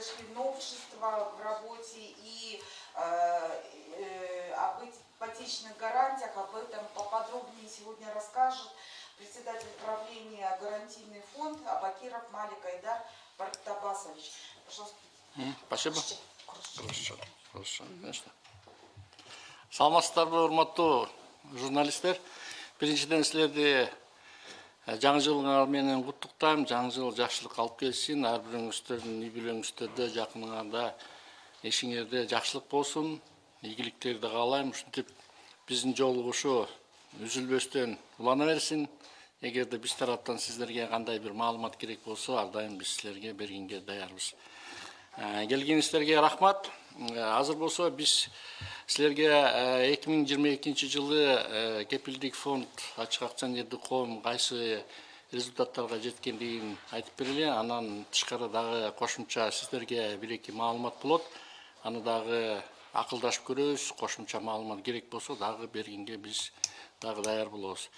произошли новшества в работе и э, э, об ипотечных гарантиях, об этом поподробнее сегодня расскажет председатель правления гарантийный фонд Абакиров Малик Айдар Бартабасович. Пожалуйста. Спасибо. Хорошо, хорошо, конечно. Саламатсыздарбы, урматтуу журналисттер. Биринчиден силерди жаңы жылыңар менен куттуктайм. Жаңы жыл жакшылык алып келсин. Ар бирөөңүздөрдүн үй бүлөңүздөрдө, жакыныңарда, эшиңерде жакшылык болсун. Ийгиликтерди каалайм. Ушинтип биздин жолугушуу үзүлбөстөн улана берсин. Эгерде биз тараптан сиздерге кандай бир маалымат керек болсо, ар дайым биз силерге бергенге даярбыз. Ә, келгениңиздерге рахмат. Ә, азыр болсо биз силерге эки миң жыйырма экинчи жылы кепилдик фонд ачык акционердик коом кайсы результаттарга жеткендигин айтып берели. Анан тышкары дагы кошумча сиздерге бир эки маалымат болот. Аны дагы акылдашып көрөбүз. Кошумча маалымат керек болсо дагы бергенге биз дагы даяр болобуз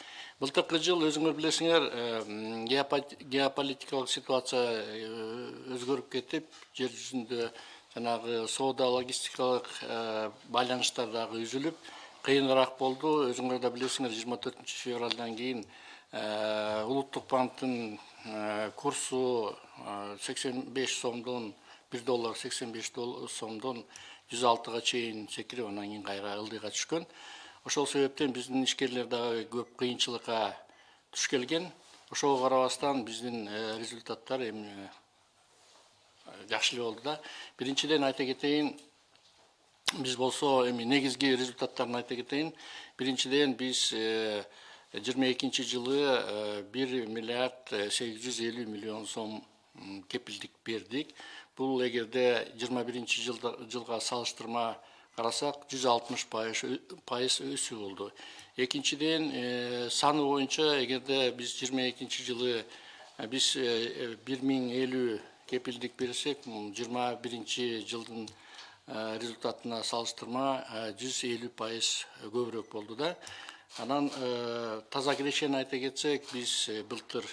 былтыркы жыл өзүңөр билесиңер э, м, геопо- геополитикалык ситуация э, өзгөрүп кетип жер жүзүндө жанагы соода логистикалык э, байланыштар дагы үзүлүп кыйыныраак болду өзүңөр да билесиңер жыйырма төртүнчү февралдан кийин улуттук банктын курсу сексен беш сомдон бир доллар сексен беш сомдон жүз алтыга чейин секирип анан кийин кайра ылдыйга түшкөн ошол себептен биздин ишкерлер дагы көп кыйынчылыкка туш келген. Ошого карабастан биздин э, результаттар эми э, жакшы эле болду да. Биринчиден айта кетейин биз болсо эми негизги результаттарын айта кетейин. Биринчиден биз жыйырма экинчи жылы э, бир миллиард сегиз жүз элүү миллион сом кепилдик бердик. Бул эгерде жыйырма биринчи жылга салыштырма карасак жүз алтымыш пайыз өсүү болду экинчиден э, саны эгерде биз жыйырма экинчи жылы биз бир миң элүү кепилдик берсек жыйырма биринчи жылдын э, результатына салыштырма жүз элүү пайыз көбүрөөк болду да анан таза кирешени айта кетсек биз былтыр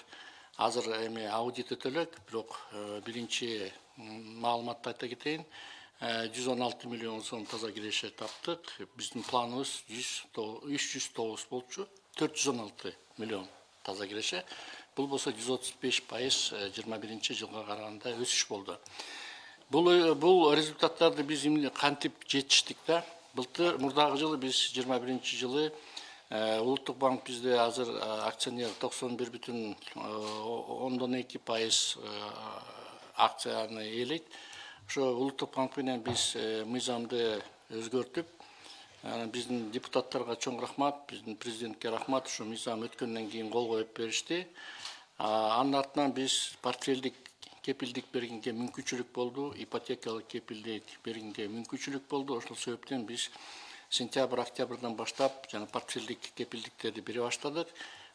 азыр эми аудит өтө элек бирок биринчи маалыматты айта кетейин жүз он алты миллион сом таза киреше таптык. Биздин планыбыз жүз үч жүз тогуз болчу. Төрт жүз он алты миллион таза киреше бул болсо жүз отуз беш пайыз жыйырма биринчи жылга караганда өсүш болду. Бул э, бул результаттарды биз эмне кантип жетиштик да? Былтыр мурдагы жылы жыйырма биринчи жылы э, улуттук банк бизде азыр э, акционер токсон бир бүтүн ондон эки пайыз акцияны ээлейт ошо улуттук банк менен биз э, мыйзамды өзгөртүп биздин депутаттарга чоң рахмат биздин президентке рахмат ушу мыйзам өткөндөн кийин кол коюп беришти А, анын биз портфелдик кепилдик бергенге мүмкүнчүлүк болду ипотекалык кепилдик бергенге мүмкүнчүлүк болду ошол себептен биз сентябрь октябрдан баштап жана портфелдик кепилдиктерди бере баштадык.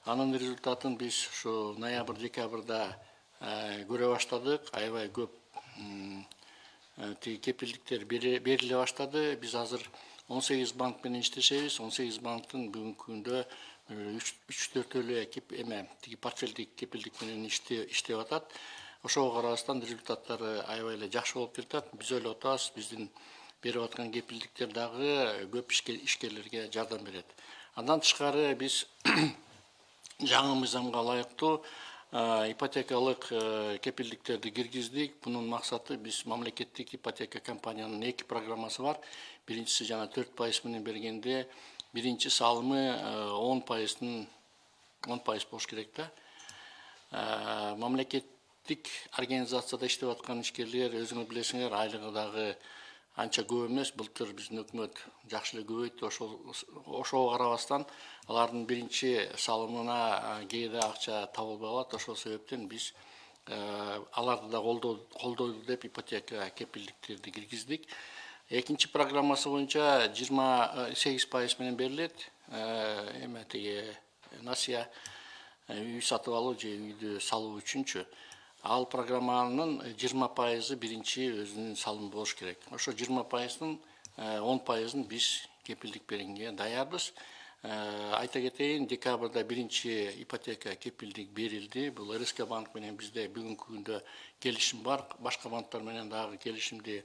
Анын результатын биз ушу ноябрь декабрда э, көрө баштадык. Аябай көп э, тиги кепилдиктер бериле баштады. Биз азыр он сегиз банк менен иштешебиз. Он сегиз банктын бүгүнкү күндө үч төртөө эле кеп- эме тиги портфелдик кепилдик менен иште- иштеп атат. Ошого карабастан результаттары аябай эле жакшы болуп келатат биз ойлоп атабыз биздин берип аткан кепилдиктер көп ишке- ишкерлерге жардам берет. Андан тышкары биз жаңы мыйзамга э, ипотекалык э, кепилдиктерди киргиздик бунун максаты биз мамлекеттик ипотека компаниянын эки программасы бар. Биринчиси жана төрт пайыз менен бергенде биринчи салымы он пайыздын он пайыз болуш керек да Э, мамлекеттик организацияда иштеп аткан ишкерлер өзүңөр билесиңер айлыгы дагы анча көп эмес былтыр биздин өкмөт жакшы эле көбөйттү ошол ошого карабастан алардын биринчи салымына э, кээде акча табылбай калат ошол себептен биз э, аларды да колдоо колдойлу деп ипотека кепилдиктерди киргиздик. Экинчи программасы боюнча жыйырма сегиз пайыз менен берилет. Эме тиги насыя үй сатып алуу же үйдү салуу үчүнчү ал программанын жыйырма пайызы биринчи өзүнүн салымы болуш керек. Ошо жыйырма пайыздын он пайызын биз кепилдик бергенге даярбыз. Айта кетейин декабрда биринчи ипотека кепилдик берилди. Бул рск банк менен бизде бүгүнкү күндө келишим бар. Башка банктар менен дагы келишимди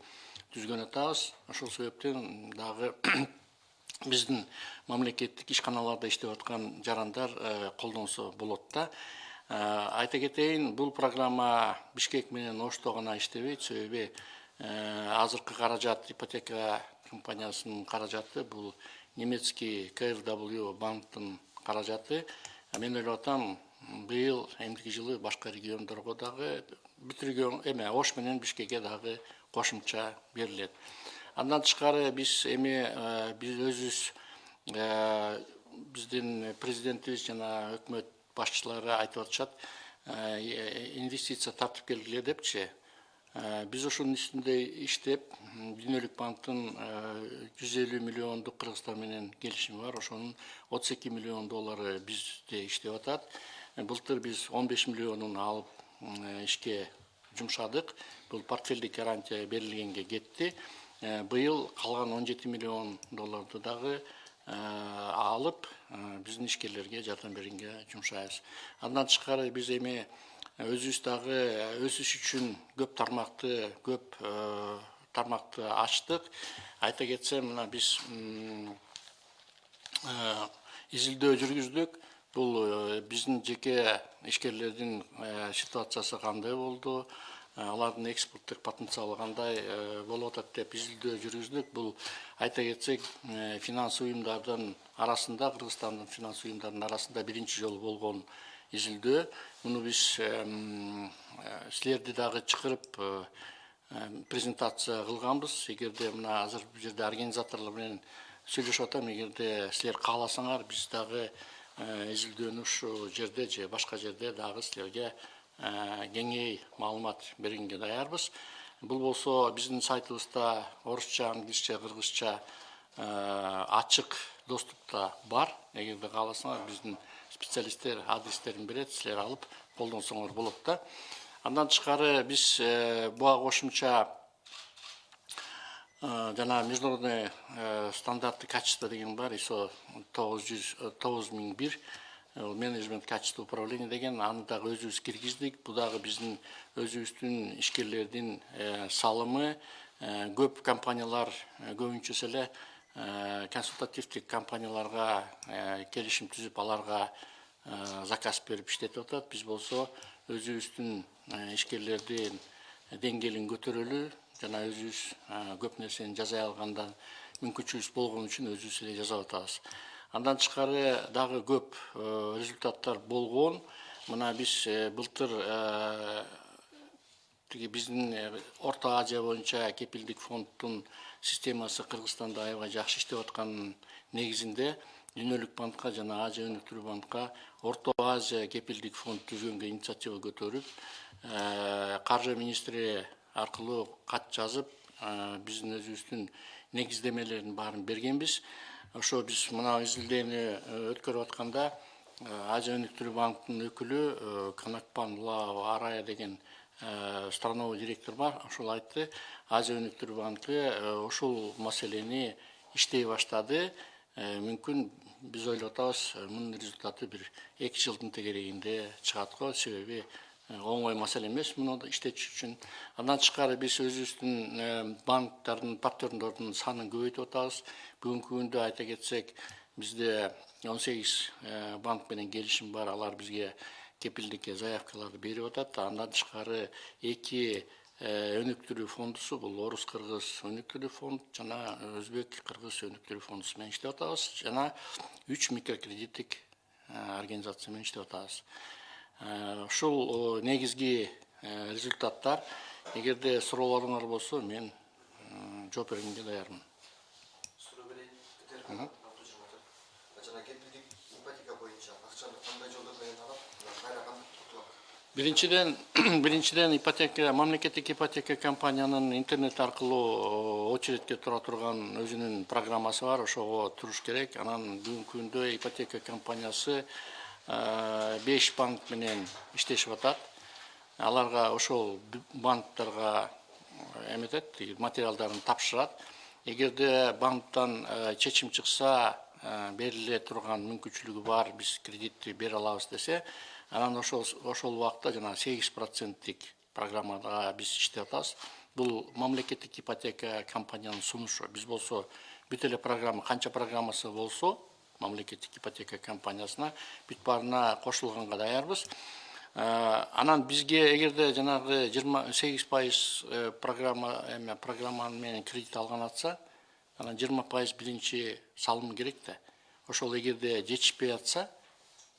түзгөн атабыз. Ошол себептен дагы биздин мамлекеттик ишканаларда иштеп аткан жарандар колдонсо болот да. Айта кетейин бул программа бишкек менен ошто гана иштебейт себеби азыркы каражат ипотека компаниясынын каражаты бул немецкий крw банктын каражаты мен ойлоп атам быйыл эмдиги жылы башка региондорго дагы бүт регион эме ош менен бишкекке дагы кошумча берилет андан тышкары биз эми биз өзүбүз биздин президентибиз жана өкмөт башчылары айтып атышат инвестиция тартып келгиле депчи биз ошонун үстүндө иштеп дүйнөлүк банктын жүз элүү миллиондук кыргызстан менен келишими бар ошонун отуз эки миллион доллары бизде иштеп атат былтыр биз он беш миллионун алып ишке жумшадык бул портфелдик гарантия берилгенге кетти быйыл калган он жети миллион долларды дагы алып биздин ишкерлерге жардам бергенге жумшайбыз. Андан тышкары биз эми өзүбүз дагы өсүш үчүн көп тармакты көп тармакты ачтык. Айта кетсем мына биз изилдөө жүргүздүк. Бул биздин жеке ишкерлердин ситуациясы кандай болду алардын экспорттук потенциалы кандай болуп атат деп изилдөө жүргүздүк. Бул айта кетсек финансы уюмдардын арасында кыргызстандын финанс уюмдарынын арасында биринчи жолу болгон изилдөө. Муну биз силерди дагы чакырып презентация кылганбыз. Эгерде мына азыр бул жерде организаторлор менен сүйлөшүп атам эгерде силер кааласаңар биз дагы изилдөөнү ушул жерде же башка жерде дагы силерге кеңей маалымат бергенге даярбыз. Бул болсо биздин сайтыбызда орусча англисче кыргызча ачык доступта бар. Эгерде кааласаңар биздин специалисттер адрестерин берет силер алып колдонсоңор болот да. Андан тышкары биз буга кошумча жана международный стандарты качества деген бар. Исо тогуз жүз тогуз миң бир менеджмент качество управления деген аны дагы өзүбүз киргиздик. Бул дагы биздин өзүбүздүн ишкерлердин салымы көп компаниялар көбүнчөсү эле консультативдик компанияларга келишим түзүп аларга заказ берип иштетип атат. Биз болсо өзүбүздүн ишкерлердин деңгээлин көтөрөлү жана өзүбүз көп нерсени жасай алгандан мүмкүнчүлүгүбүз болгон үчүн өзүбүз эле жасап атабыз. Андан тышкары дагы көп результаттар болгон. Мына биз былтыр тиги биздин орто азия боюнча кепилдик фонддун системасы кыргызстанда аябай жакшы иштеп атканынын негизинде дүйнөлүк банкка жана азия өнүктүрүү банкка орто азия кепилдик фонд түзгөнгө инициатива көтөрүп каржы министри аркылуу кат жазып биздин өзүбүздүн негиздемелердин баарын бергенбиз. Ошо биз мына изилдөөнү өткөрүп атканда азия өнүктүрүү банктын өкүлү канакпан лао арая деген страновой директор бар ошол айтты. Азия өнүктүрүү банкы ушул маселени иштей баштады. Мүмкүн биз ойлоп атабыз мунун результаты бир эки жылдын тегерегинде чыгат го себеби оңой маселе эмес муну иштетиш үчүн. Андан тышкары биз өзүбүздүн банктардын партнерлордун санын көбөйтүп атабыз бүгүнкү күндө айта кетсек он сегиз банк менен келишим бар алар бизге кепилдикке заявкаларды берип атат андан тышкары эки өнүктүрүү фондусу бул орус кыргыз өнүктүрүү фонд жана өзбек кыргыз өнүктүрүү фондусу менен иштеп атабыз жана үч микрокредиттик организация менен иштеп атабыз ушул негизги результаттар эгерде суроолоруңар болсо мен жооп бергенге даярмын биринчиден биринчиден ипотека мамлекеттик ипотека компаниянын интернет аркылуу очередке тура турган өзүнүн программасы бар ошого туруш керек. Анан бүгүнкү ипотека компаниясы беш банк менен иштешип атат аларга ошол банктарга эметет материалдарын тапшырат эгерде банктан чечим чыкса э, бериле турган мүмкүнчүлүгү бар биз кредитти бере алабыз десе анан ошол ошол убакта жанагы сегиз проценттик программада биз иштеп атабыз. Бул мамлекеттик ипотека компаниянын сунушу. Биз болсо бүт эле программа канча программасы болсо мамлекеттик ипотека компаниясына бүт баарына кошулганга даярбыз. Э, анан бизге эгерде жанагы жыйырма сегиз пайыз э, программа эме программа менен кредит алган атса анан жыйырма пайыз биринчи салым керек да. Ошол эгерде жетишпей атса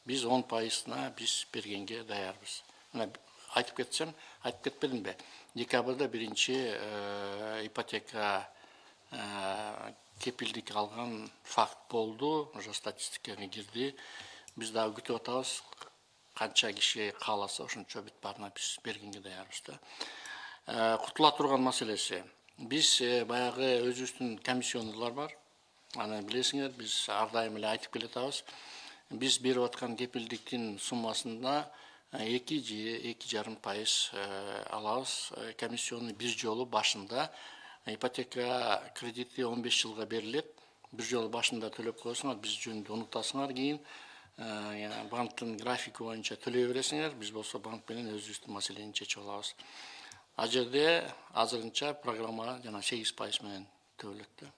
биз он пайызына биз бергенге даярбыз. Мына айтып кетсем айтып кетпедимби декабрда биринчи э, ипотека кепилдик алган факт болду. Уже статистикага кирди биз дагы күтүп атабыз канча киши кааласа ошончо бүт баарына биз бергенге даярбыз да. Кутула турган маселеси. Биз баягы өзүбүздүн комиссионныйлар бар. Аны билесиңер биз ар дайым эле айтып келатабыз. Биз берип аткан кепилдиктин суммасында эки же эки жарым пайыз алабыз. Комиссионный бир жолу башында. Ипотека кредити он беш жылга берилет. Бир жолу башында төлөп коесуңар биз жөнүндө унутасыңар кийин. Банктын графиги боюнча төлөй бересиңер биз болсо банк менен өзүбүздүн маселени чечип алабыз ал жерде азырынча программа жана сегиз пайыз менен төбөлөт да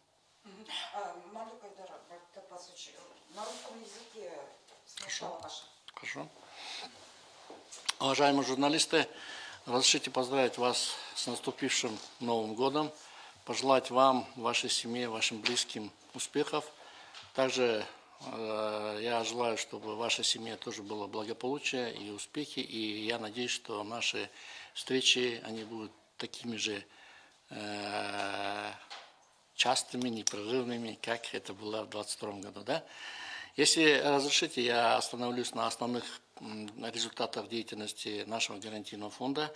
на русском языке ваше. Хорошо. Уважаемые журналисты, разрешите поздравить вас с наступившим Новым годом, пожелать вам, вашей семье, вашим близким успехов. Также я желаю, чтобы в вашей семье тоже было благополучие и успехи, и я надеюсь, что наши встречи, они будут такими же э, частыми, непрерывными, как это было в 2022 году. Да? Если разрешите, я остановлюсь на основных результатах деятельности нашего гарантийного фонда.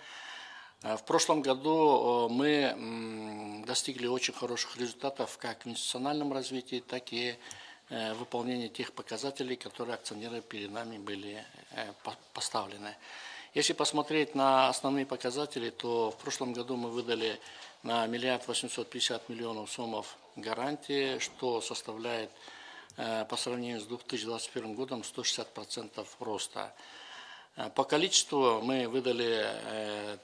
Э, в прошлом году мы достигли очень хороших результатов как в институциональном развитии, так и э, выполнении тех показателей, которые акционеры перед нами были э, поставлены. Если посмотреть на основные показатели, то в прошлом году мы выдали на миллиард 850 миллионов сомов гарантии, что составляет Э, по сравнению с 2021 годом 160% роста. Э, по количеству мы выдали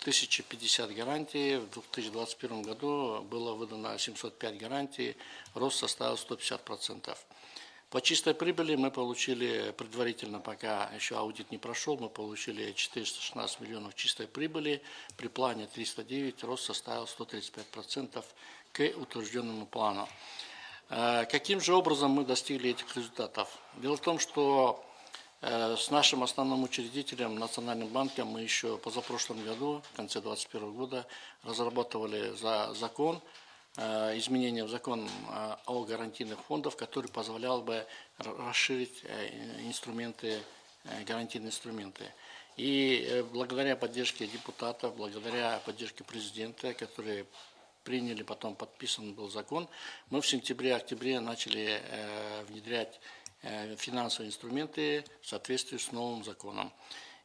1050 э, гарантий, в 2021 году было выдано 705 гарантий, рост составил 150%. По чистой прибыли мы получили предварительно, пока еще аудит не прошел, мы получили 416 миллионов чистой прибыли, при плане 309 рост составил 135% к утвержденному плану. Э, каким же образом мы достигли этих результатов? Дело в том, что с нашим основным учредителем, Национальным банком, мы еще позапрошлом году, в конце 2021 года, разрабатывали за закон, э, изменения в закон о гарантийных фондах, который позволял бы расширить инструменты, гарантийные инструменты. И благодаря поддержке депутатов, благодаря поддержке президента, который приняли, потом подписан был закон, мы в сентябре-октябре начали э, внедрять э, финансовые инструменты в соответствии с новым законом.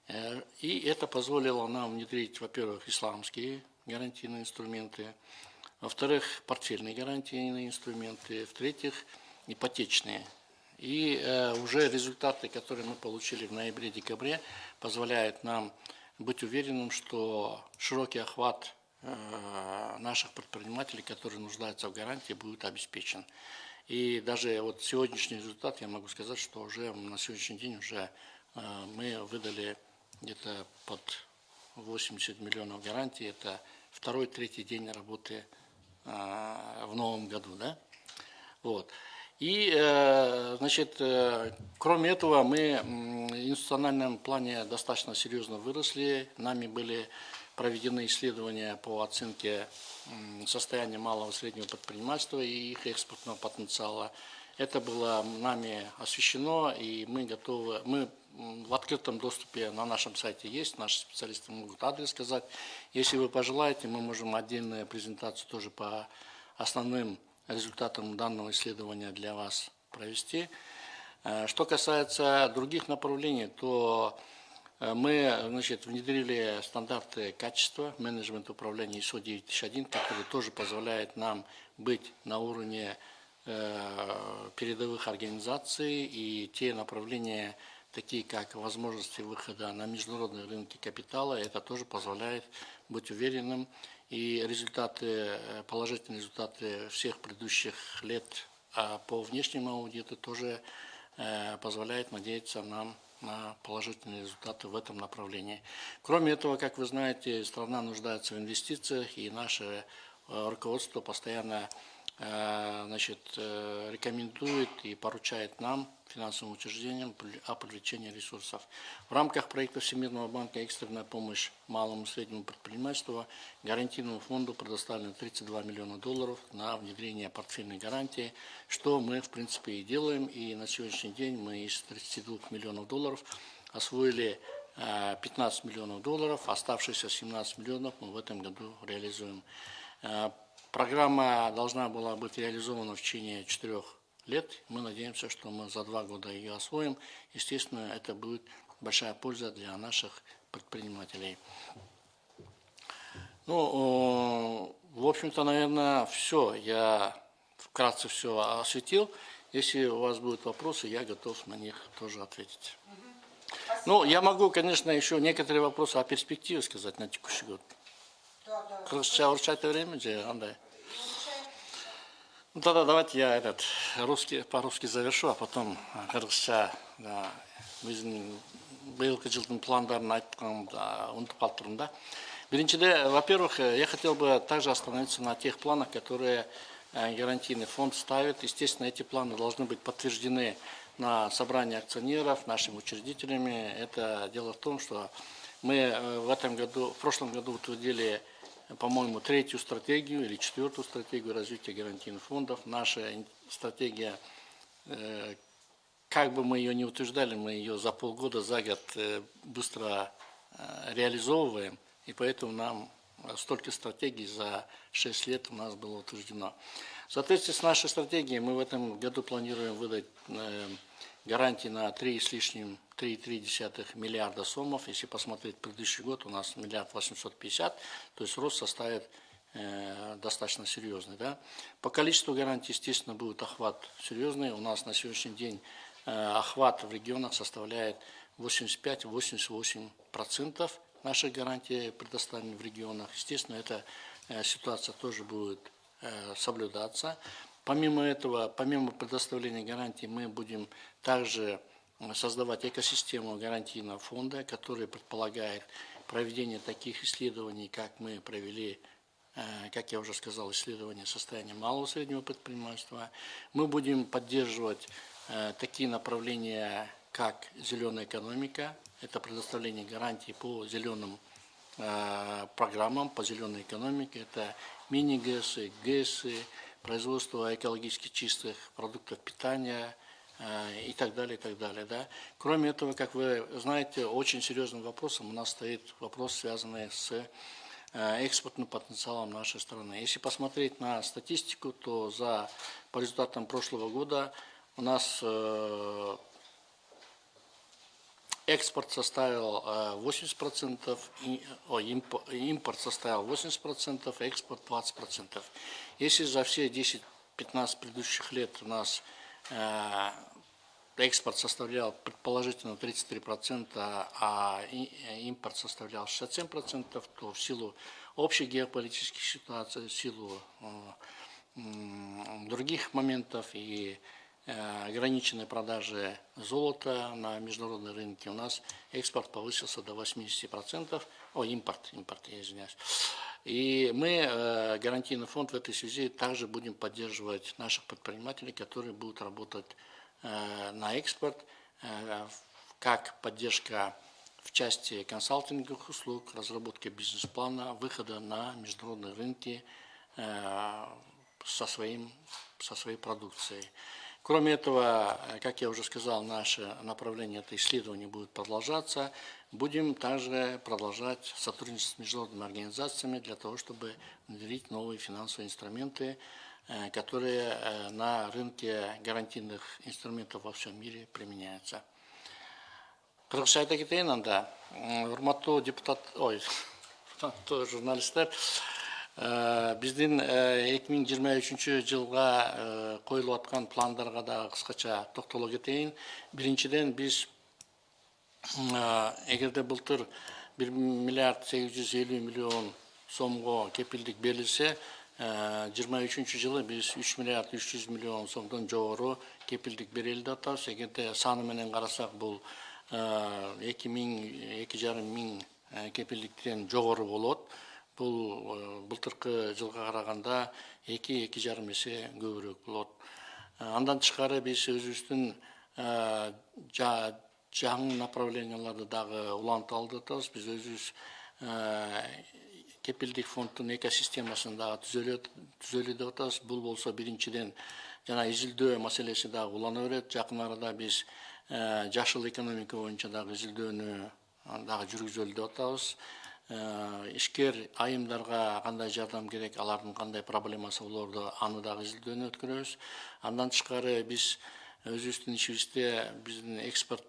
Э, и это позволило нам внедрить, во-первых, исламские гарантийные инструменты, во-вторых, портфельные гарантийные инструменты, в-третьих, ипотечные. И э, уже результаты, которые мы получили в ноябре-декабре, позволяют нам быть уверенным, что широкий охват Э, наших предпринимателей, которые нуждаются в гарантии, будет обеспечен. И даже вот сегодняшний результат, я могу сказать, что уже на сегодняшний день уже э, мы выдали где-то под 80 миллионов гарантий. Это второй, третий день работы э, в новом году. Да? Вот. И, значит, кроме этого, мы в институциональном плане достаточно серьезно выросли. Нами были проведены исследования по оценке состояния малого и среднего предпринимательства и их экспортного потенциала. Это было нами освещено, и мы готовы, мы в открытом доступе на нашем сайте есть, наши специалисты могут адрес сказать. Если вы пожелаете, мы можем отдельную презентацию тоже по основным результатам данного исследования для вас провести. Э, что касается других направлений, то мы значит, внедрили стандарты качества, менеджмент управления ISO 9001, который тоже позволяет нам быть на уровне э, передовых организаций и те направления, такие как возможности выхода на международные рынки капитала, это тоже позволяет быть уверенным. И результаты, э, положительные результаты всех предыдущих лет а по внешнему аудиту тоже э, позволяет надеяться нам на положительные результаты в этом направлении. Кроме этого, как вы знаете, страна нуждается в инвестициях, и наше э, руководство постоянно значит, э, рекомендует и поручает нам, финансовым учреждениям, о привлечении ресурсов. В рамках проекта Всемирного банка «Экстренная помощь малому и среднему предпринимательству» гарантийному фонду предоставлено 32 миллиона долларов на внедрение портфельной гарантии, что мы, в принципе, и делаем. И на сегодняшний день мы из 32 миллионов долларов освоили э, 15 миллионов долларов, оставшиеся 17 миллионов мы в этом году реализуем. Программа должна была быть реализована в течение четырех лет. Мы надеемся, что мы за два года ее освоим. Естественно, это будет большая польза для наших предпринимателей. Ну, в общем-то, наверное, все. Я вкратце все осветил. Если у вас будут вопросы, я готов на них тоже ответить. Ну, я могу, конечно, еще некоторые вопросы о перспективе сказать на текущий год. Кыргызча урчайта время же андай. Ну тогда давайте я этот русский по-русски завершу, а потом кыргызча да, биздин быйылкы жылдын пландарын айтканда унутуп калыптырмын да. Биринчиде, во-первых, я хотел бы также остановиться на тех планах, которые гарантийный фонд ставит. Естественно, эти планы должны быть подтверждены на собрании акционеров, нашими учредителями. Это дело в том, что мы э, в этом году, в прошлом году утвердили по-моему, третью стратегию или четвертую стратегию развития гарантийных фондов. Наша стратегия, э, как бы мы ее не утверждали, мы ее за полгода, за год э, быстро э, реализовываем, и поэтому нам столько стратегий за 6 лет у нас было утверждено. В соответствии с нашей стратегией мы в этом году планируем выдать э, гарантии на 3 с лишним 3,3 миллиарда сомов. Если посмотреть предыдущий год, у нас миллиард 850, то есть рост составит э, достаточно серьезный. Да? По количеству гарантий, естественно, будет охват серьезный. У нас на сегодняшний день э, охват в регионах составляет 85-88% наших гарантий предоставлены в регионах. Естественно, эта э, ситуация тоже будет э, соблюдаться. Помимо этого, помимо предоставления гарантий, мы будем также э, создавать экосистему гарантийного фонда, который предполагает проведение таких исследований, как мы провели, как я уже сказал, исследование состояния малого и среднего предпринимательства. Мы будем поддерживать такие направления, как зеленая экономика, это предоставление гарантий по зеленым э, программам по зеленой экономике. Это мини-ГЭСы, ГЭСы, производство экологически чистых продуктов питания э, и так далее, и так далее. Да? Кроме этого, как вы знаете, очень серьезным вопросом у нас стоит вопрос, связанный с э, экспортным потенциалом нашей страны. Если посмотреть на статистику, то за, по результатам прошлого года у нас Экспорт составил э, 80%, и- о, импо- импорт составил 80%, экспорт 20%. Если за все 10-15 предыдущих лет у нас э, экспорт составлял предположительно 33%, а э, импорт составлял 67%, то в силу общей геополитической ситуации, в силу э, других моментов и э, ограниченной продажи золота на международной рынке у нас экспорт повысился до 80%, о, импорт, импорт, я извиняюсь. И мы, э, гарантийный фонд в этой связи, также будем поддерживать наших предпринимателей, которые будут работать э, на экспорт, э, как поддержка в части консалтинговых услуг, разработки бизнес-плана, выхода на международные рынки э, со, своим, со своей продукцией. Кроме этого, э, как я уже сказал, наше направление это исследование будет продолжаться. Будем также продолжать сотрудничать с международными организациями для того, чтобы внедрить новые финансовые инструменты, э, которые э, на рынке гарантийных инструментов во всем мире применяются. кыргызча айта кетейин анда урматтуу депутат ой Э, биздин эки миң жыйырма үчүнчү жылга э, коюлуп аткан пландарга дагы кыскача токтоло кетейин биринчиден биз э, эгерде былтыр бир миллиард сегиз жүз элүү миллион сомго кепилдик берилсе жыйырма үчүнчү жылы биз үч миллиард үч жүз миллион сомдон жогору кепилдик берели деп атабыз. Эгерде саны менен карасак бул эки миң эки жарым миң кепилдиктен жогору болот бул былтыркы жылга караганда эки эки жарым эсе көбүрөөк болот. Андан тышкары биз өзүбүздүн жаңы направленияларды дагы улантып алып атабыз биз өзүбүз кепилдик фонддун экосистемасын дагы түзөлү деп атабыз бул болсо биринчиден жана изилдөө маселеси дагы улана берет жакын арада биз жашыл экономика боюнча дагы изилдөөнү дагы жүргүзөлү деп атабыз ишкер айымдарга кандай жардам керек алардын кандай проблемасы болорду аны дагы изилдөөнү өткөрөбүз. Андан тышкары биз өзүбүздүн ишибизде биздин экспорт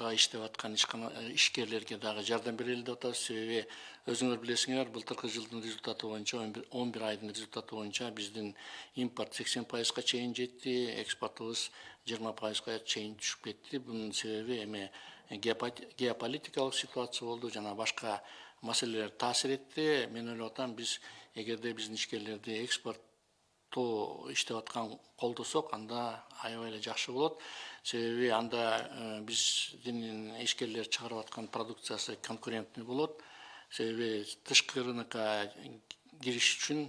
иштеп аткан ишкерлерге дагы жардам берели деп атабыз. Себеби өзүңөр билесиңер былтыркы жылдын результаты боюнча он бир айдын результаты боюнча биздин импорт сексен пайызга чейин жетти экспортубуз жыйырма пайызга чейин түшүп кетти. Бунун себеби эми геополитикалык ситуация болду жана башка маселелер таасир этти. Мен ойлоп атам биз эгерде биздин ишкерлерди экспорттоо иштеп аткан колдосок анда аябай эле жакшы болот себеби анда биздин ишкерлер чыгарып аткан продукциясы конкурентный болот. Себеби тышкы рынокко кириш үчүн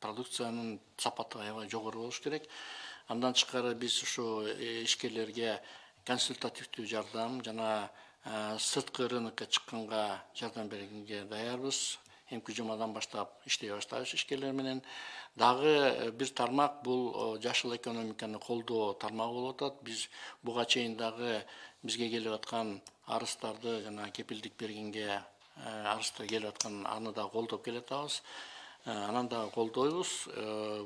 продукциянын сапаты аябай жогору болуш керек. Андан тышкары биз ушу ишкерлерге консультативдүү жардам жана сырткы рынокко чыкканга жардам бергенге даярбыз эмки жумадан баштап иштей баштайбыз ишкерлер менен дагы бир тармак бул жашыл экономиканы колдоо тармагы болуп атат биз буга чейин дагы бизге келип аткан арыздарды жана кепилдик бергенге арыздар келип аткан аны дагы колдоп келатабыз анан дагы колдойбуз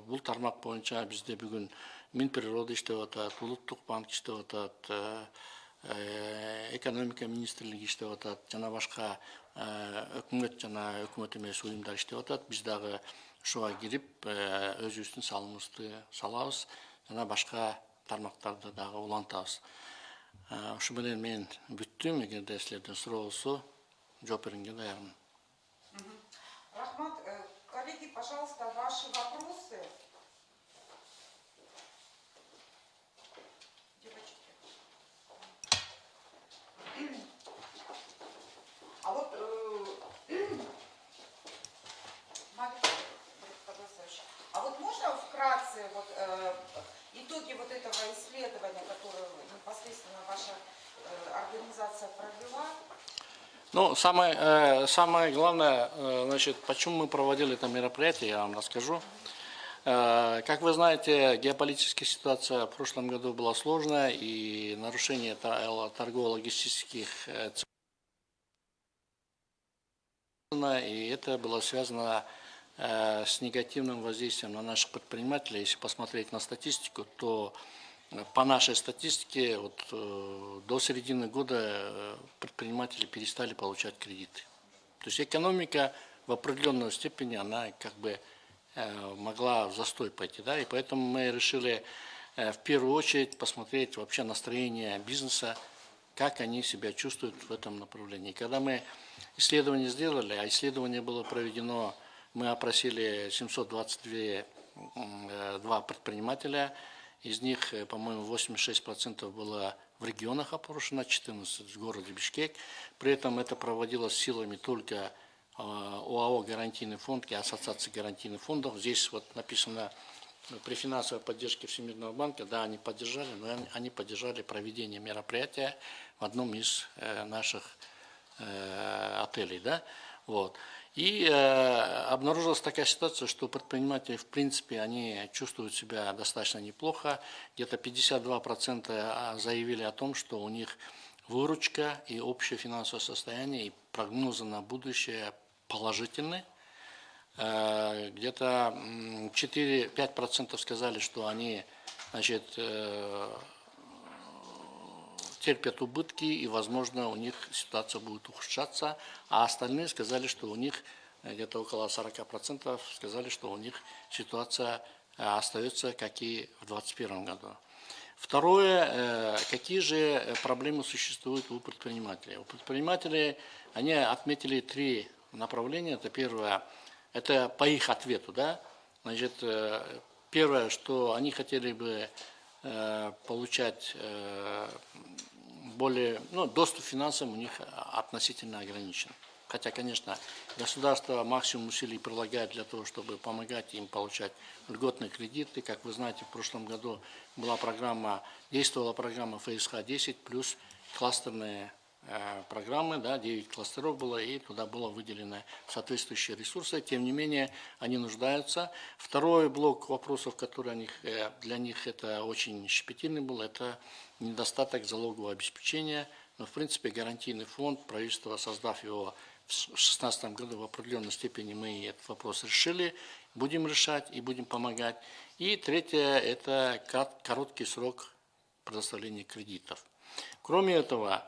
бул тармак боюнча бизде бүгүн минприрода иштеп атат улуттук банк иштеп атат экономика министрлиги иштеп атат жана башка өкмөт жана өкмөт эмес уюмдар иштеп атат. Биз дагы ушуга кирип өзүбүздүн салымыбызды салабыз. Жана башка тармактарды дагы улантабыз. Ушу менен мен бүттүм. Эгерде силерден суроо болсо жооп бергенге даярмын рахмат. Э, коллеги пожалуйста ваши вопросы а вот можно вкратце вот, э, итоги вот этого исследования, которое непосредственно ваша э, организация провела? Ну, самое, э, самое главное, э, значит, почему мы проводили это мероприятие, я вам расскажу. Э, как вы знаете, геополитическая ситуация в прошлом году была сложная, и нарушение торгово-логистических э, и это было связано э, с негативным воздействием на наших предпринимателей. Если посмотреть на статистику, то по нашей статистике вот, до середины года предприниматели перестали получать кредиты. То есть экономика в определенной степени, она как бы Э, могла в застой пойти. Да? И поэтому мы решили э, в первую очередь посмотреть вообще настроение бизнеса, как они себя чувствуют в этом направлении. Когда мы исследование сделали, а исследование было проведено, мы опросили 722 э, предпринимателя, из них, по-моему, 86% было в регионах опрошено, 14 в городе Бишкек. При этом это проводилось силами только ОАО «Гарантийный фонд» и Ассоциации гарантийных фондов. Здесь вот написано при финансовой поддержке Всемирного банка, да, они поддержали, но они поддержали проведение мероприятия в одном из э, наших э, отелей, да, вот. И э, обнаружилась такая ситуация, что предприниматели, в принципе, они чувствуют себя достаточно неплохо. Где-то 52% а, заявили о том, что у них выручка и общее финансовое состояние и прогнозы на будущее положительны. Э, где-то 4-5% сказали, что они значит, э, терпят убытки и, возможно, у них ситуация будет ухудшаться, а остальные сказали, что у них э, где-то около 40% сказали, что у них ситуация э, остается, как и в 2021 году. Второе, э, какие же проблемы существуют у предпринимателей? У предпринимателей они отметили три направления. Это первое, это по их ответу, да, значит, первое, что они хотели бы получать более, ну, доступ к финансам у них относительно ограничен. Хотя, конечно, государство максимум усилий прилагает для того, чтобы помогать им получать льготные кредиты. Как вы знаете, в прошлом году была программа, действовала программа ФСХ-10 плюс кластерные Э, программы, да, 9 кластеров было, и туда было выделено соответствующие ресурсы. Тем не менее, они нуждаются. Второй блок вопросов, который э, для них это очень щепетильный был, это недостаток залогового обеспечения. Но, в принципе, гарантийный фонд, правительство, создав его в 2016 году, в определенной степени мы этот вопрос решили, будем решать и будем помогать. И третье – это короткий срок предоставления кредитов. Кроме этого,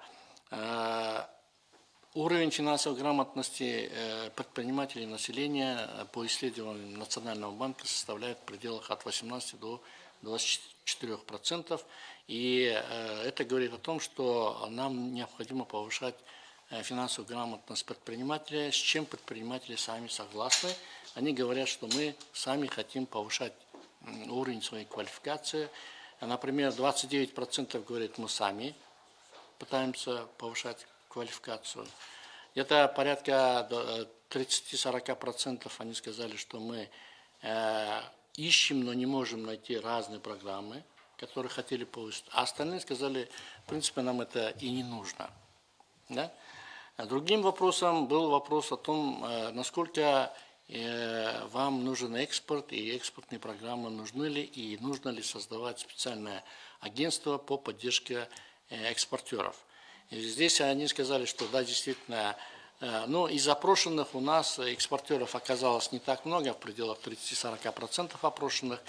Э, уровень финансовой грамотности э, предпринимателей и населения э, по исследованиям Национального банка составляет в пределах от 18 до 24 процентов. И это говорит о том, что нам необходимо повышать финансовую грамотность предпринимателя, с чем предприниматели сами согласны. Они говорят, что мы сами хотим повышать уровень своей квалификации. Например, 29% говорят мы сами пытаемся повышать квалификацию. Где-то порядка 30-40% они сказали, что мы э, ищем, но не можем найти разные программы, которые хотели повысить. А остальные сказали, в принципе, нам это и не нужно. Да? А другим вопросом был вопрос о том, э, насколько э, вам нужен экспорт и экспортные программы нужны ли и нужно ли создавать специальное агентство по поддержке Э, экспортеров. И здесь они сказали, что да, действительно, э, ну, из опрошенных у нас экспортеров оказалось не так много, в пределах 30-40% опрошенных,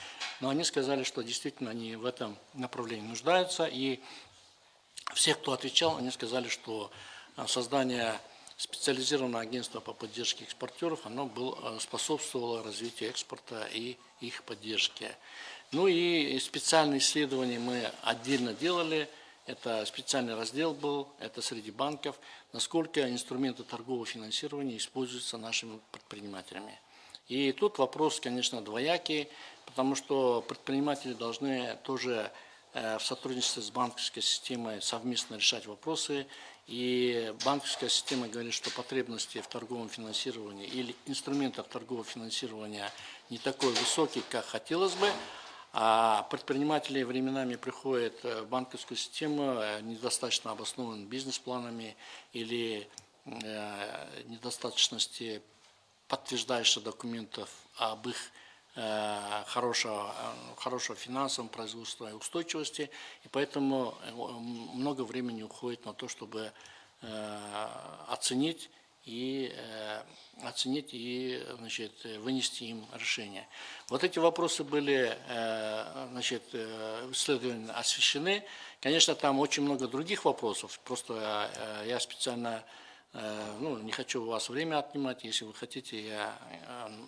но они сказали, что действительно они в этом направлении нуждаются, и все, кто отвечал, они сказали, что э, создание специализированного агентства по поддержке экспортеров, оно был, способствовало развитию экспорта и их поддержке. Ну и специальные исследования мы отдельно делали, это специальный раздел был, это среди банков, насколько инструменты торгового финансирования используются нашими предпринимателями. И тут вопрос, конечно, двоякий, потому что предприниматели должны тоже э, в сотрудничестве с банковской системой совместно решать вопросы. И банковская система говорит, что потребности в торговом финансировании или инструментах торгового финансирования не такой высокий, как хотелось бы, а предприниматели временами приходят в банковскую систему э, недостаточно обоснованными бизнес-планами или э, недостаточности подтверждающих документов об их э, хорошего, хорошего финансового производства и устойчивости. И поэтому много времени уходит на то, чтобы оценить и э, оценить и значит, вынести им решение. Вот эти вопросы были э, значит, э, исследования освещены. Конечно, там очень много других вопросов, просто я специально ну, не хочу у вас время отнимать, если вы хотите, я,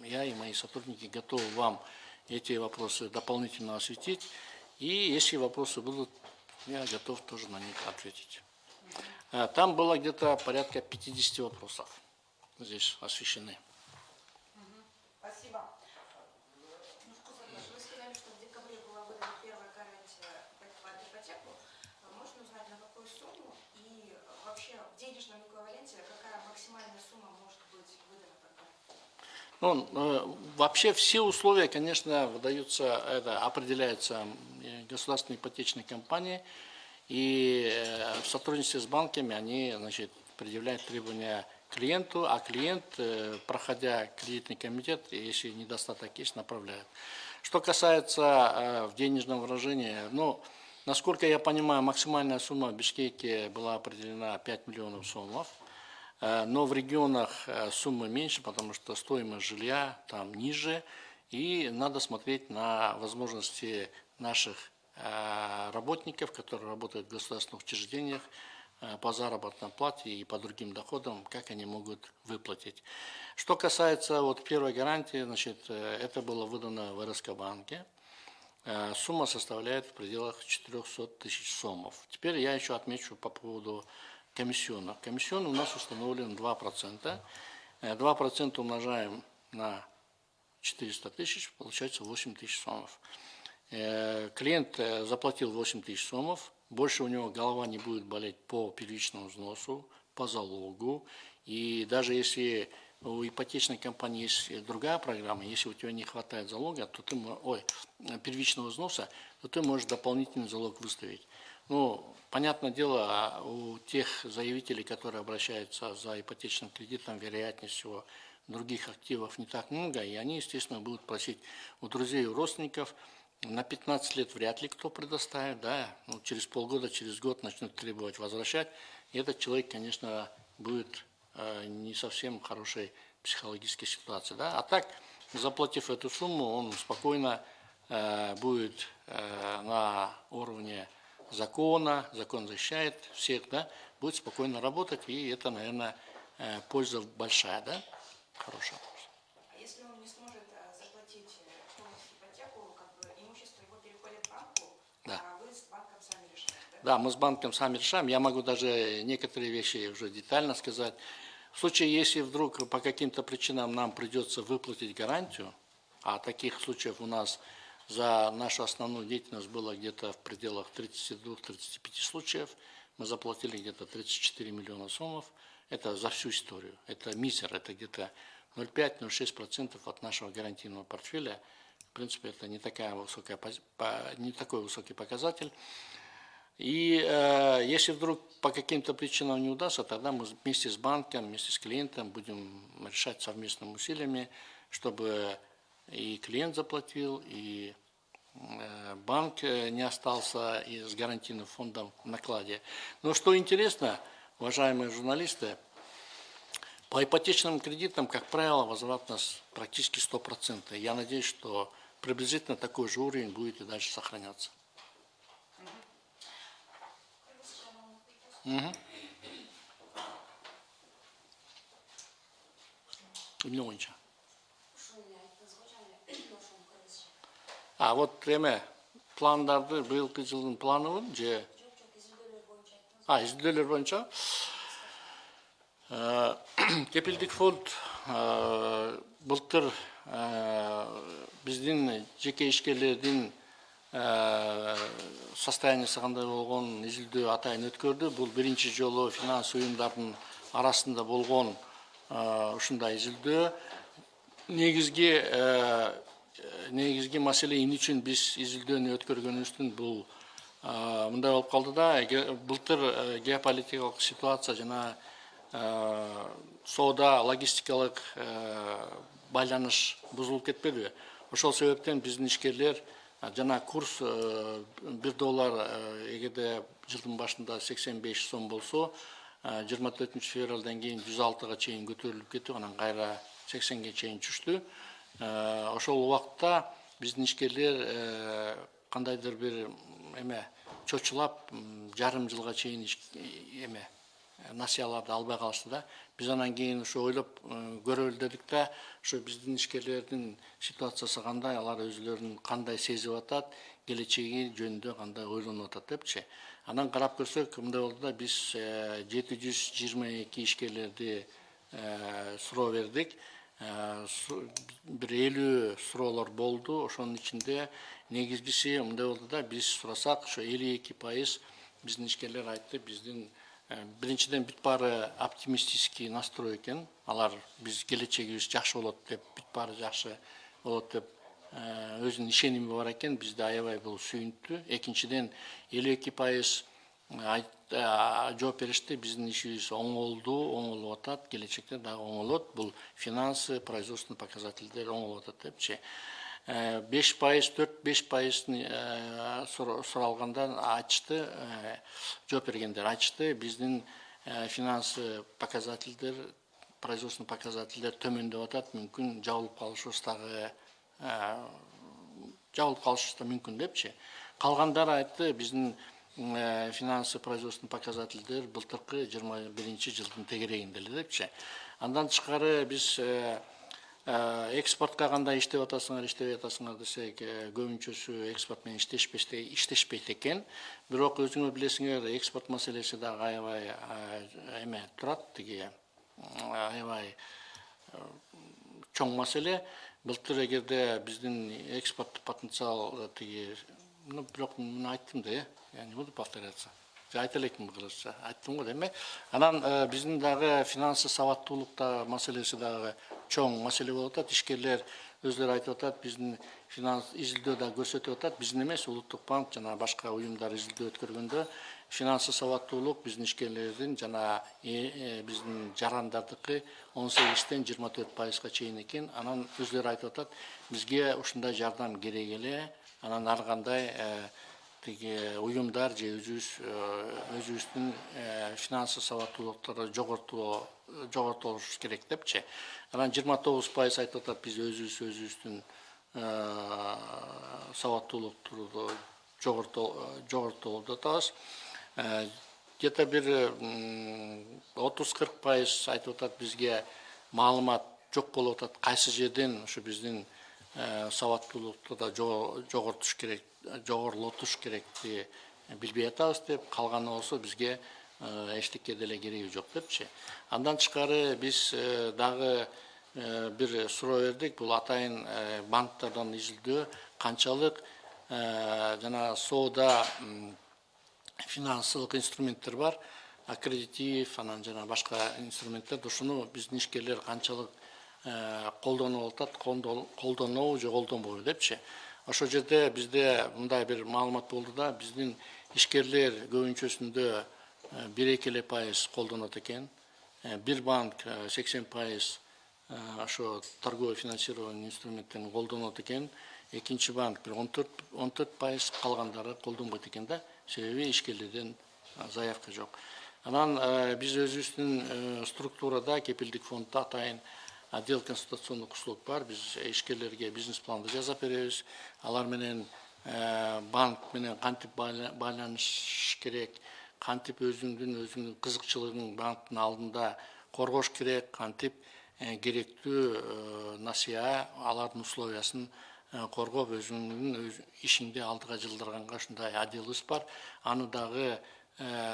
я и мои сотрудники готовы вам эти вопросы дополнительно осветить. И если вопросы будут, я готов тоже на них ответить. Э, там было где-то порядка 50 вопросов здесь освещены. Спасибо. Вы сказали, что в декабре была выдана первая гарантия под ипотеку. Можно узнать, на какую сумму и вообще в денежном эквиваленте какая максимальная сумма может быть выдана под? Ну, э, вообще все условия, конечно, выдаются, это определяется государственной ипотечной компанией, и э, в сотрудничестве с банками они значит, предъявляют требования клиенту, а клиент, э, проходя кредитный комитет, если недостаток есть, направляет. Что касается э, в денежном выражении, ну, насколько я понимаю, максимальная сумма в Бишкеке была определена 5 миллионов сомов, но в регионах суммы меньше, потому что стоимость жилья там ниже, и надо смотреть на возможности наших работников, которые работают в государственных учреждениях, э, по заработной плате и по другим доходам, как они могут выплатить. Что касается вот первой гарантии, значит, э, это было выдано в РСК банке. Э, Сумма составляет в пределах 400 тысяч сомов. Теперь я еще отмечу по поводу комиссионных. Комиссион у нас установлен 2%. Э, 2% умножаем на 400 тысяч, получается 8 тысяч сомов. Э, Клиент э, заплатил 8 тысяч сомов, больше у него голова не будет болеть по первичному взносу, по залогу. И даже если у ипотечной компании есть другая программа, если у тебя не хватает залога, то ты, ой, первичного взноса, то ты можешь дополнительный залог выставить. Ну, понятное дело, а у тех заявителей, которые обращаются за ипотечным кредитом, вероятнее всего, других активов не так много, и они, естественно, будут просить у друзей, у родственников. На 15 лет вряд ли кто предоставит, да, ну, через полгода, через год начнут требовать возвращать. И этот человек, конечно, будет э, не совсем хорошей психологической ситуации, да. А так, заплатив эту сумму, он спокойно э, будет э, на уровне закона, закон защищает всех, да, будет спокойно работать, и это, наверное, э, польза большая, да, хорошая. А если он не сможет а, заплатить э, полностью ипотеку, как бы имущество его переходит банку, Да. а вы с банком сами решаете, да? Мы с банком сами решаем. Я могу даже некоторые вещи уже детально сказать. В случае, если вдруг по каким-то причинам нам придется выплатить гарантию, а таких случаев у нас за нашу основную деятельность было где-то в пределах 32-35 случаев, мы заплатили где-то 34 миллиона сомов, это за всю историю. Это мизер, это где-то 0,5-0,6% от нашего гарантийного портфеля. В принципе, это не, такая высокая, не такой высокий показатель. И э, если вдруг по каким-то причинам не удастся, тогда мы вместе с банком, вместе с клиентом будем решать совместными усилиями, чтобы и клиент заплатил, и э, банк э, не остался и с гарантийным фондом в накладе. Но что интересно, уважаемые журналисты, по ипотечным кредитам, как правило, возвратность практически 100%. Я надеюсь, что приблизительно такой же уровень будет и дальше сохраняться. Мгм. эмне боюнча а вот эме пландарды быйылкы жылдын планыбы же а изилдөөлөр боюнча Э, кепилдик фонд э, былтыр э, биздин жеке ишкерлердин состояниясы кандай болгон изилдөө атайын өткөрдү бул биринчи жолу финанс уюмдардын арасында болгон э, ушундай изилдөө негизги э, негизги маселе эмне үчүн биз изилдөөнү өткөргөнүбүздүн бул э, мындай болуп калды да. Былтыр э, геополитикалык ситуация жана э, соода логистикалык э, байланыш бузулуп кетпедиби ошол себептен биздин ишкерлер э, жана курс э, бир доллар э, эгерде жылдын башында сексен беш сом болсо жыйырма төртүнчү февралдан кийин жүз алтыга чейин көтөрүлүп кетип анан кайра сексенге чейин түштү. Э, ошол убакта биздин ишкерлер э, кандайдыр бир эме чочулап жарым жылга чейин эме насыяларды албай калышты да биз анан кийин ушу ойлоп э, көрөлү дедик да ушу биздин ишкерлердин ситуациясы кандай алар өзүлөрүн кандай сезип атат келечеги жөнүндө кандай ойлонуп атат депчи. Анан карап көрсөк мындай болду да биз жети жүз жыйырма эки ишкерлерди э, суроо бердик. Э, бир элүү суроолор болду. Ошонун ичинде негизгиси мындай болду да биз сурасак ошо элүү эки пайыз биздин ишкерлер айтты биздин э, биринчиден бүт баары оптимистический настрой экен. Алар биз келечегибиз жакшы болот деп бүт баары жакшы болот деп э, өзүнүн ишеними бар экен. Бизди аябай бул сүйүнттү экинчиден элүү эки пайыз а, жооп беришти. Биздин ишибиз оңолду оңолуп атат. Келечекте дагы оңолот бул финансы производственный показательдер оңолуп атат депчи беш пайыз төрт беш пайыздын э, суралганда айтышты э, жооп бергендер айтышты. Биздин э, финансы показательдер производственный показательдер төмөндөп атат мүмкүн жабылып калышыбыз дагы э, жабылып калышыбыз да мүмкүн айтты биздин э, финансовый производственный показательдер былтыркы жыйырма биринчи жылдын тегерегинде эле депчи андан тышкары биз э, э, экспортко кандай иштеп атасыңар иштебей атасыңар десек э, көбүнчөсү экспорт менен иштешпестей иштешпейт экен бирок өзүңөр билесиңер экспорт маселеси дагы аябай эме турат тиги аябай чоң маселе былтыр эгерде биздин экспорттук потенциал тиги ну бирок муну айттым да э я не буду повторяться. Айта элекмин кыргызча айттым го деме анан э, биздин дагы финансовый сабаттуулукта маселеси дагы чоң маселе болуп атат ишкерлер өздөрү айтып атат биздин финанс изилдөө да көрсөтүп атат. Биздин эмес улуттук банк жана башка уюмдар изилдөө өткөргөндө финансовый сабаттуулук биздин ишкерлердин жана э, э, биздин жарандардыкы он сегизден жыйырма төрт пайызга чейин экен. Анан өздөрү айтып атат бизге ушундай жардам керек эле. Анан ар кандай э, тиги уюмдар же өзүбүз өзүбүздүн финансовый сабаттуулуктарды жогортуу жогортулуш керек депчи. Анан жыйырма тогуз пайыз айтып атат биз өзүбүз өзүбүздүн сабаттуулукту жогортулуп атабыз Э, где то бир отуз кырк пайыз айтып атат бизге маалымат жок болуп атат. Кайсы жерден ушу биздин э, сабаттуулукту да жогортуш керек жогорулатыш керекти билбей атабыз деп калганы болсо бизге э, эчтеке деле кереги жок депчи андан тышкары биз дагы бир суроо бердик. Бул атайын банктерден изилдөө канчалык жана соода финансылык инструменттер бар. Аккредитив анан жана башка инструменттер ушуну биздин ишкерлер канчалык колдонуп атат колдонобу же колдонбойбу депчи. Ошол жерде бизде мындай бир маалымат болду да биздин ишкерлер көбүнчөсүндө эле пайыз колдонот экен. Бир банк сексен пайыз ошо торговый финансирование инструменттерин колдонот экен. Экинчи банк бир он төрт он төрт пайыз калгандары колдонбойт экен да. Себеби ишкерлерден заявка жок. Анан биз өзүбүздүн структурада кепилдик фонддо атайын отдел консультационных услуг бар. Биз ишкерлерге бизнес планды жасап беребиз. Алар менен банк менен кантип байланыш керек кантип өзүңдүн өзүңдүн кызыкчылыгың банктын алдында коргош керек кантип керектүү насыя алардын условиясын коргоп өзүңдүн ишиңди алдыга жылдырганга ушундай отделыбыз бар. Аны дагы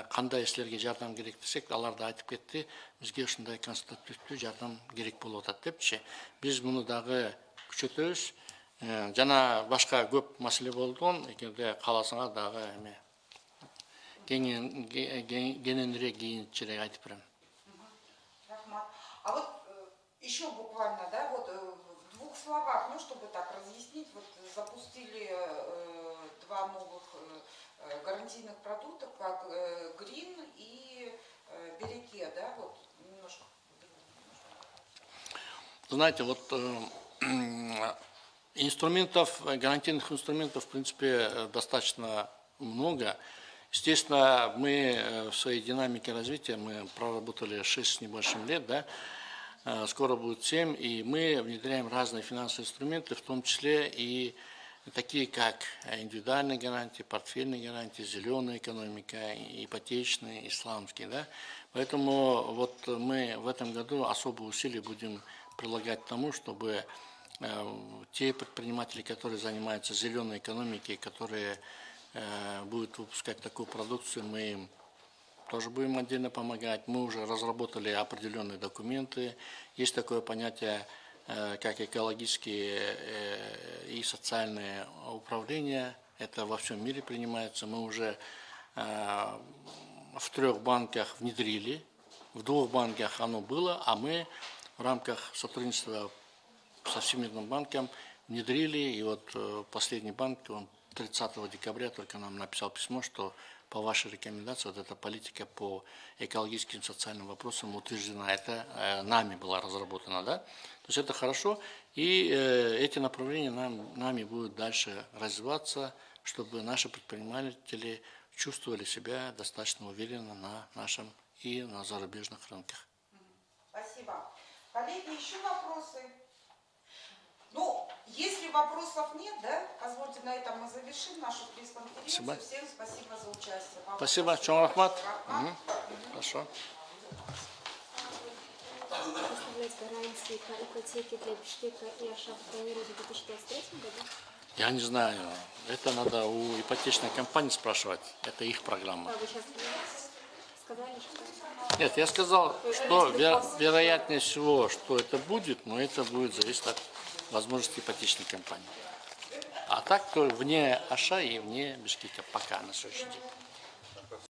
кандай силерге жардам керек десек алар да айтып кетти бизге ушундай консультативдүү жардам керек болуп атат депчи биз муну дагы күчөтөбүз жана башка көп маселе болгон эгерде кааласаңар дагы кененирээк кийинчерээк айтып берем Рахмат. А вот э, еще буквально, да, вот э, в двух словах, ну, чтобы так разъяснить, вот запустили э, два новых гарантийных продукта, как Green и Береке, да, вот немножко. Знаете, вот инструментов, гарантийных инструментов, в принципе, достаточно много. Естественно, мы в своей динамике развития, мы проработали 6 с небольшим лет, да, скоро будет 7, и мы внедряем разные финансовые инструменты, в том числе и такие как индивидуальные гарантии, портфельные гарантии, зеленая экономика, ипотечные, исламские. Да? Поэтому вот мы в этом году особые усилия будем прилагать к тому, чтобы э, те предприниматели, которые занимаются зеленой экономикой, которые э, будут выпускать такую продукцию, мы им тоже будем отдельно помогать. Мы уже разработали определенные документы. Есть такое понятие, э, как экологические э, и социальные управления. Это во всем мире принимается. Мы уже в трех банках внедрили. В двух банках оно было, а мы в рамках сотрудничества со Всемирным банком внедрили. И вот последний банк, он 30 декабря только нам написал письмо, что по вашей рекомендации вот эта политика по экологическим социальным вопросам утверждена. Это э, нами была разработана, да? То есть это хорошо. И э, эти направления нам, нами будут дальше развиваться, чтобы наши предприниматели чувствовали себя достаточно уверенно на нашем и на зарубежных рынках. Спасибо. Коллеги, еще вопросы? Ну, если вопросов нет, да, позвольте на этом мы завершим нашу пресс-конференцию. Спасибо. Всем спасибо за участие. Вам Спасибо, чоң рахмат. рахмат. Мгм. Хорошо. Представлять гарантии по ипотеке для Бишкека и Ашафа планируете в 2023 году? Я не знаю. Это надо у ипотечной компании спрашивать. Это их программа. А вы сейчас сказали, что... Нет, я сказал, что ве- вероятнее всего, что это будет, но это будет зависеть от возможности ипотечной компании. А так, то вне Аша и вне Бишкека пока на следующий день.